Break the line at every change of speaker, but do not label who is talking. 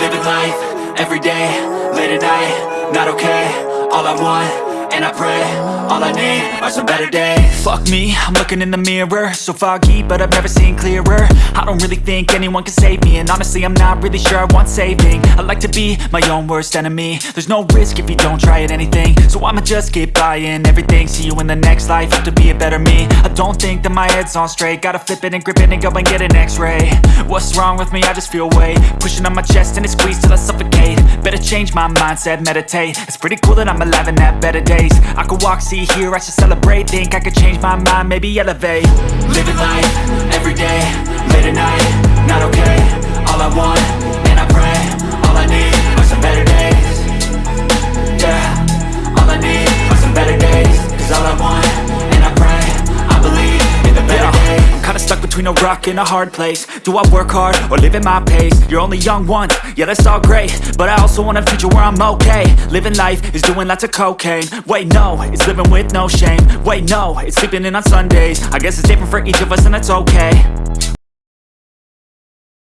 Living life, everyday, late at night, not okay All I want, and I pray, all I need are some better days.
Fuck me, I'm looking in the mirror. So foggy, but I've never seen clearer. I don't really think anyone can save me. And honestly, I'm not really sure I want saving. I like to be my own worst enemy. There's no risk if you don't try at anything. So I'ma just keep buying everything. See you in the next life, have to be a better me. I don't think that my head's on straight. Gotta flip it and grip it and go and get an x-ray. What's wrong with me? I just feel weight. Pushing on my chest and it squeezes till I suffocate. Better change my mindset, meditate. It's pretty cool that I'm alive and have better days I could walk, see, hear, I should celebrate. Think I could change my mind, maybe elevate.
Living life,
between a rock and a hard place. Do I work hard or live at my pace? You're only young once, yeah that's all great. But I also want a future where I'm okay. Living life is doing lots of cocaine. Wait no, it's living with no shame. Wait no, it's sleeping in on Sundays. I guess it's different for each of us and that's okay